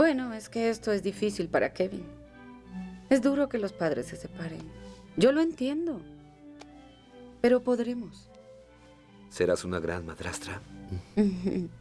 Bueno, es que esto es difícil para Kevin. Es duro que los padres se separen. Yo lo entiendo. Pero podremos. ¿Serás una gran madrastra?